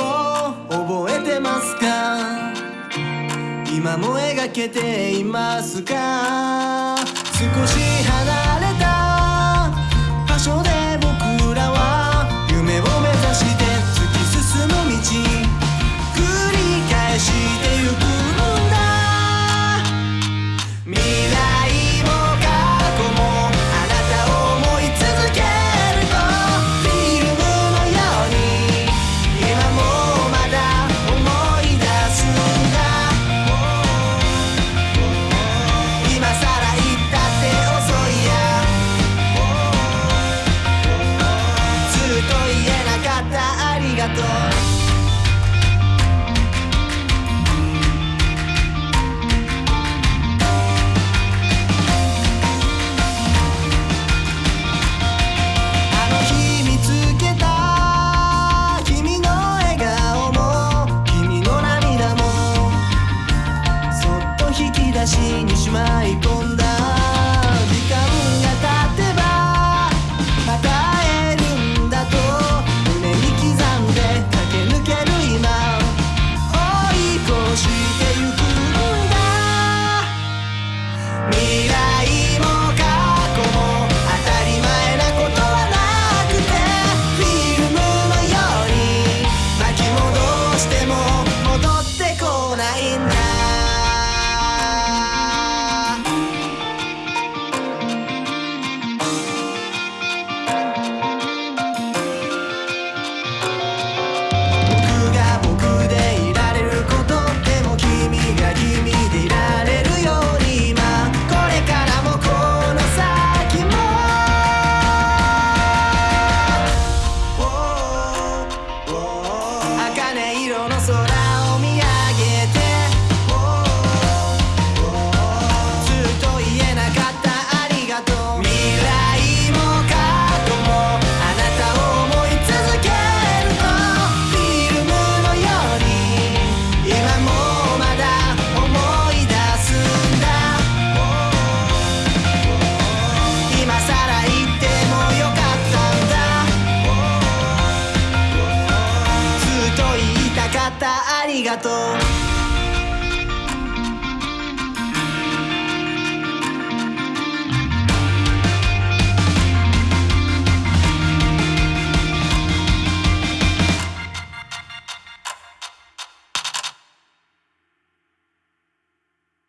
を覚えてますか？今も描けていますか？引き出しにしまい込んだ I don't know.